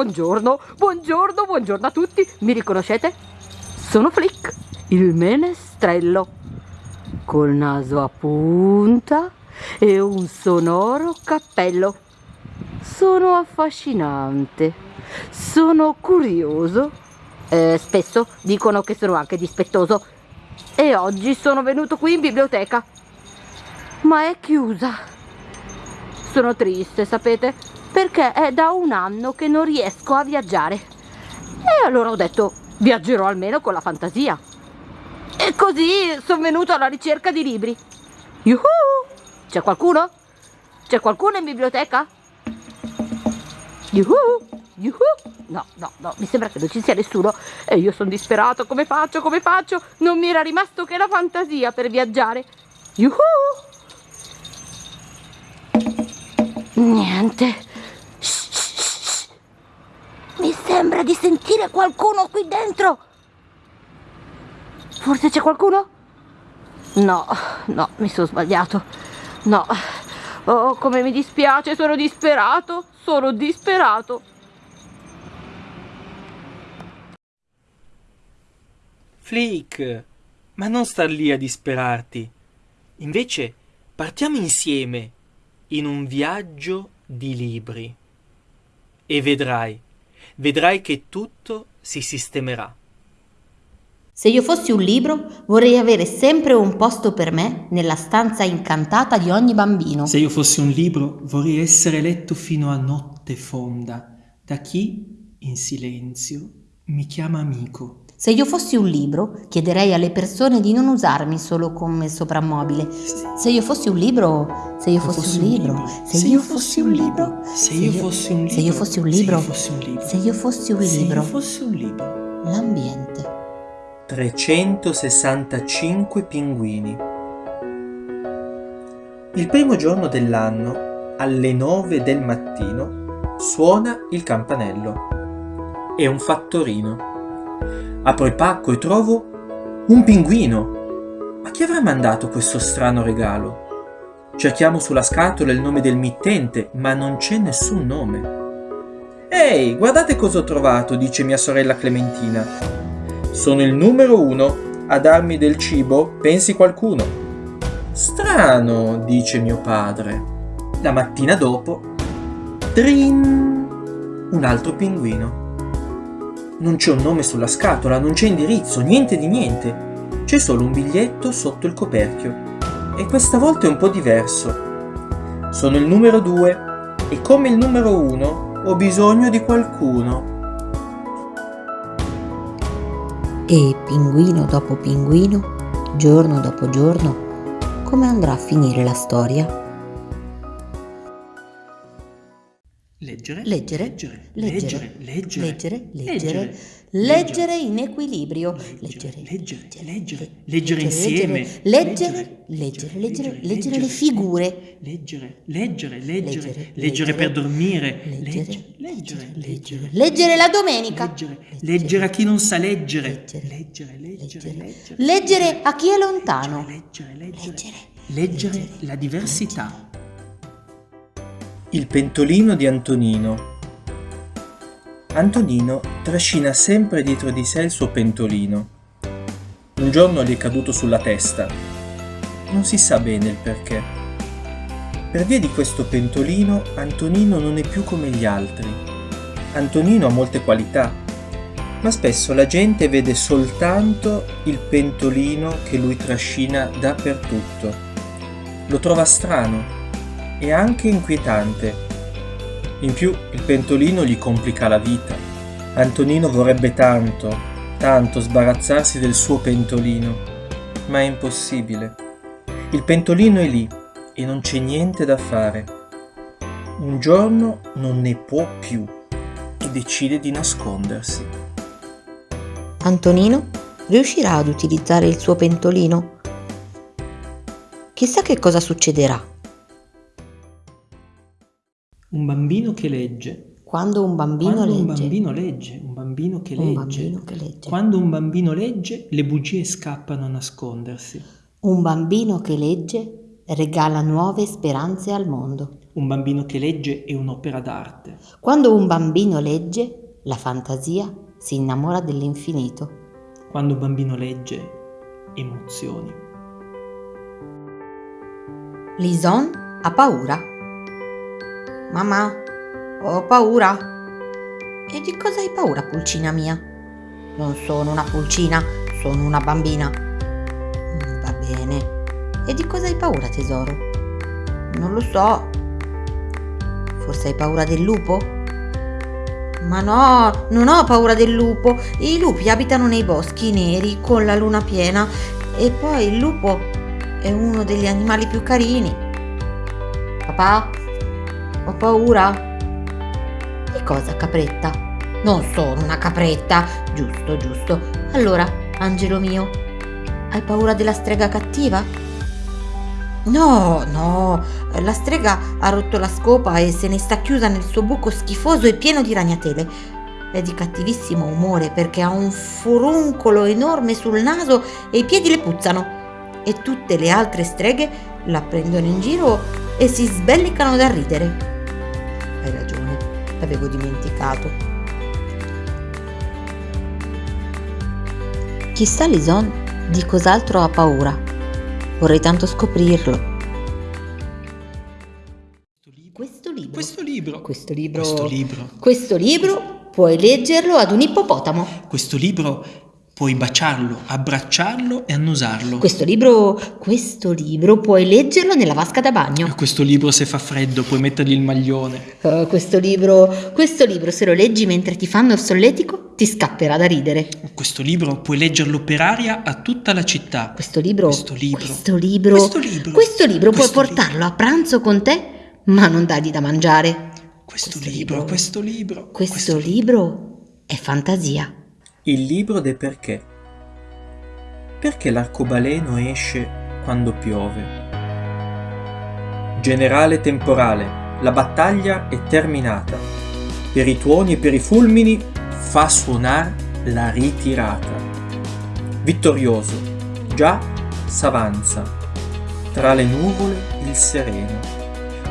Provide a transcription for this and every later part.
Buongiorno, buongiorno, buongiorno a tutti. Mi riconoscete? Sono Flick, il menestrello, col naso a punta e un sonoro cappello. Sono affascinante, sono curioso. Eh, spesso dicono che sono anche dispettoso. E oggi sono venuto qui in biblioteca. Ma è chiusa. Sono triste, sapete? Perché è da un anno che non riesco a viaggiare. E allora ho detto, viaggerò almeno con la fantasia. E così sono venuto alla ricerca di libri. Yuhu! C'è qualcuno? C'è qualcuno in biblioteca? Yuhu! Yuhu! No, no, no, mi sembra che non ci sia nessuno. E io sono disperato, come faccio, come faccio? Non mi era rimasto che la fantasia per viaggiare. Yuhu! Niente. Mi sembra di sentire qualcuno qui dentro. Forse c'è qualcuno? No, no, mi sono sbagliato. No. Oh, come mi dispiace, sono disperato. Sono disperato. Flick, ma non star lì a disperarti. Invece partiamo insieme in un viaggio di libri. E vedrai vedrai che tutto si sistemerà. Se io fossi un libro, vorrei avere sempre un posto per me nella stanza incantata di ogni bambino. Se io fossi un libro, vorrei essere letto fino a notte fonda da chi, in silenzio, mi chiama amico. Se io fossi un libro, chiederei alle persone di non usarmi solo come soprammobile. Se io fossi un libro, se io fossi un libro, se io fossi un libro, se io fossi un libro, se io fossi un libro, se io fossi un libro, fossi un libro, l'ambiente. 365 pinguini. Il primo giorno dell'anno, alle 9 del mattino, suona il campanello. È un fattorino. Apro il pacco e trovo un pinguino. Ma chi avrà mandato questo strano regalo? Cerchiamo sulla scatola il nome del mittente, ma non c'è nessun nome. Ehi, guardate cosa ho trovato, dice mia sorella Clementina. Sono il numero uno a darmi del cibo, pensi qualcuno. Strano, dice mio padre. La mattina dopo, trin, un altro pinguino. Non c'è un nome sulla scatola, non c'è indirizzo, niente di niente. C'è solo un biglietto sotto il coperchio. E questa volta è un po' diverso. Sono il numero 2 e come il numero 1 ho bisogno di qualcuno. E pinguino dopo pinguino, giorno dopo giorno, come andrà a finire la storia? Leggere, leggere, leggere, leggere, leggere, leggere, leggere, leggere in equilibrio, leggere, leggere, leggere, leggere insieme, leggere, leggere, leggere, leggere le figure, leggere, leggere, leggere, leggere per dormire, leggere, leggere, leggere, leggere la domenica, leggere, leggere a chi non sa leggere, leggere, leggere, leggere, leggere a chi è lontano, leggere, leggere, leggere. la diversità. Il pentolino di Antonino Antonino trascina sempre dietro di sé il suo pentolino. Un giorno gli è caduto sulla testa. Non si sa bene il perché. Per via di questo pentolino, Antonino non è più come gli altri. Antonino ha molte qualità, ma spesso la gente vede soltanto il pentolino che lui trascina dappertutto. Lo trova strano e anche inquietante. In più il pentolino gli complica la vita. Antonino vorrebbe tanto, tanto sbarazzarsi del suo pentolino, ma è impossibile. Il pentolino è lì e non c'è niente da fare. Un giorno non ne può più e decide di nascondersi. Antonino riuscirà ad utilizzare il suo pentolino? Chissà che cosa succederà. Un bambino che legge. Quando un bambino Quando legge. un bambino legge, un bambino che Un legge. bambino che legge. Quando un bambino legge, le bugie scappano a nascondersi. Un bambino che legge regala nuove speranze al mondo. Un bambino che legge è un'opera d'arte. Quando un bambino legge, la fantasia si innamora dell'infinito. Quando un bambino legge, emozioni. Lison ha paura. Mamma, ho paura. E di cosa hai paura, pulcina mia? Non sono una pulcina, sono una bambina. Mm, Va bene. E di cosa hai paura, tesoro? Non lo so. Forse hai paura del lupo? Ma no, non ho paura del lupo. I lupi abitano nei boschi neri con la luna piena e poi il lupo è uno degli animali più carini. Papà, ho paura. Di cosa, capretta? Non sono una capretta. Giusto, giusto. Allora, angelo mio, hai paura della strega cattiva? No, no, la strega ha rotto la scopa e se ne sta chiusa nel suo buco schifoso e pieno di ragnatele. È di cattivissimo umore perché ha un furuncolo enorme sul naso e i piedi le puzzano. E tutte le altre streghe la prendono in giro e si sbellicano da ridere. Hai ragione, l'avevo dimenticato. Chissà Lison di cos'altro ha paura. Vorrei tanto scoprirlo. Questo libro. Questo libro. Questo libro. Questo libro. Questo libro puoi leggerlo ad un ippopotamo. Questo libro puoi baciarlo, abbracciarlo e annusarlo. Questo libro, questo libro puoi leggerlo nella vasca da bagno. Questo libro se fa freddo puoi mettergli il maglione. Eh, questo libro, questo libro se lo leggi mentre ti fanno il solletico ti scapperà da ridere. Questo libro puoi leggerlo per aria a tutta la città. Questo libro, Questo libro. questo libro, Questo libro. questo libro puoi Questo portarlo a pranzo con te, ma non dargli da mangiare. Questo, Questo libro, libro. questo libro. Questo libro è fantasia. Il libro de perché. Perché l'arcobaleno esce quando piove? Generale temporale, la battaglia è terminata. Per i tuoni e per i fulmini fa suonar la ritirata. Vittorioso, già s'avanza. Tra le nuvole il sereno,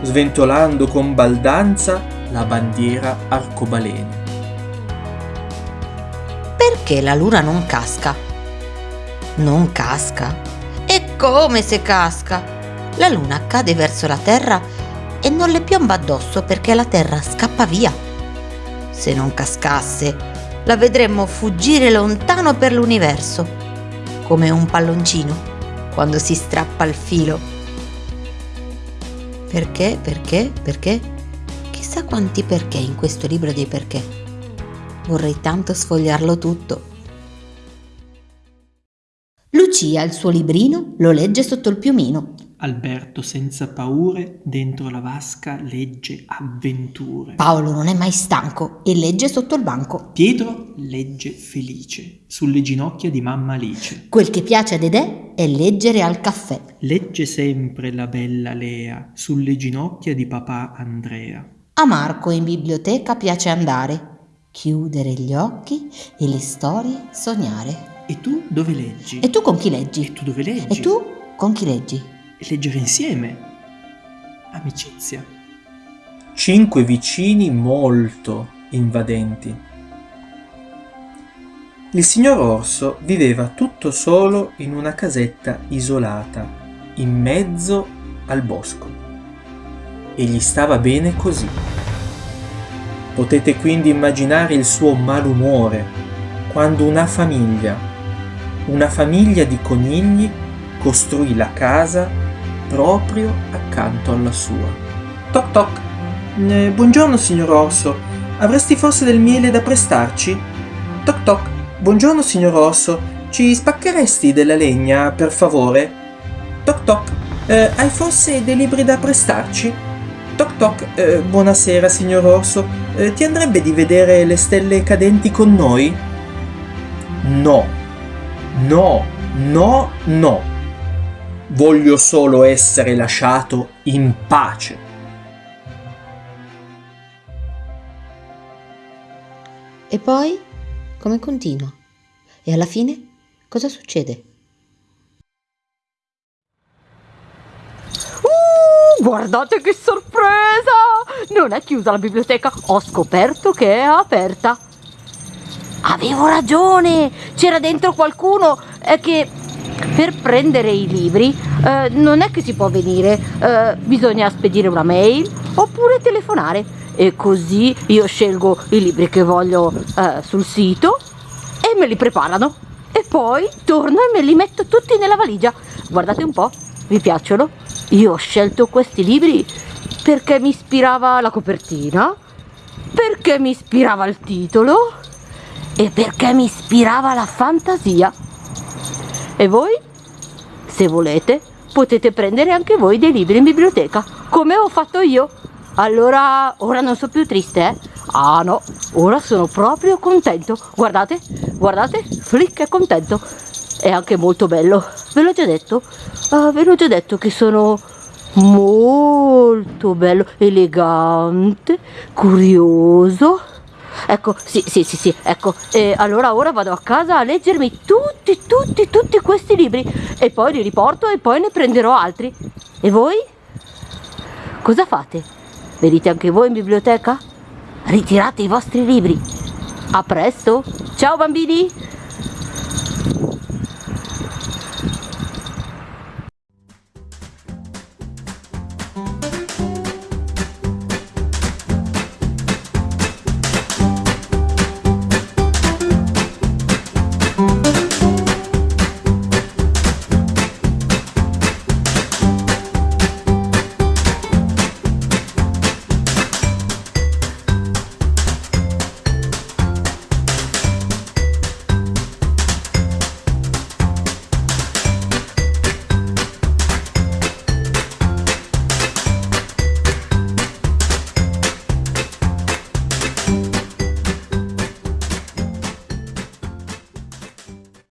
sventolando con baldanza la bandiera arcobaleno. Perché la luna non casca? Non casca? E come se casca? La luna cade verso la terra e non le piomba addosso perché la terra scappa via. Se non cascasse, la vedremmo fuggire lontano per l'universo, come un palloncino quando si strappa il filo. Perché, perché, perché? Chissà quanti perché in questo libro dei perché. Vorrei tanto sfogliarlo tutto. Lucia il suo librino lo legge sotto il piumino. Alberto senza paure dentro la vasca legge avventure. Paolo non è mai stanco e legge sotto il banco. Pietro legge felice sulle ginocchia di mamma Alice. Quel che piace a Dedè è leggere al caffè. Legge sempre la bella Lea sulle ginocchia di papà Andrea. A Marco in biblioteca piace andare, chiudere gli occhi e le storie sognare. E tu dove leggi? E tu con chi leggi? E tu dove leggi? E tu con chi leggi? E leggere insieme. Amicizia. cinque vicini molto invadenti. Il signor Orso viveva tutto solo in una casetta isolata, in mezzo al bosco. E gli stava bene così. Potete quindi immaginare il suo malumore quando una famiglia, una famiglia di conigli, costruì la casa proprio accanto alla sua. Toc toc. Eh, buongiorno, signor Orso. Avresti forse del miele da prestarci? Toc toc. Buongiorno, signor Orso. Ci spaccheresti della legna, per favore? Toc toc. Eh, hai forse dei libri da prestarci? Toc toc. Eh, buonasera, signor Orso. Eh, ti andrebbe di vedere le stelle cadenti con noi? No. No. No, no. Voglio solo essere lasciato in pace. E poi come continua? E alla fine cosa succede? Guardate che sorpresa! Non è chiusa la biblioteca, ho scoperto che è aperta. Avevo ragione! C'era dentro qualcuno eh, che per prendere i libri eh, non è che si può venire, eh, bisogna spedire una mail oppure telefonare e così io scelgo i libri che voglio eh, sul sito e me li preparano e poi torno e me li metto tutti nella valigia. Guardate un po', vi piacciono? Io ho scelto questi libri perché mi ispirava la copertina, perché mi ispirava il titolo e perché mi ispirava la fantasia. E voi, se volete, potete prendere anche voi dei libri in biblioteca, come ho fatto io. Allora, ora non sono più triste, eh? Ah no, ora sono proprio contento. Guardate, guardate, Flick è contento. È anche molto bello. Ve l'ho già detto? Ah, ve l'ho già detto che sono molto bello, elegante, curioso. Ecco, sì, sì, sì, sì, ecco. E allora ora vado a casa a leggermi tutti, tutti, tutti questi libri e poi li riporto e poi ne prenderò altri. E voi? Cosa fate? Venite anche voi in biblioteca? Ritirate i vostri libri. A presto. Ciao bambini.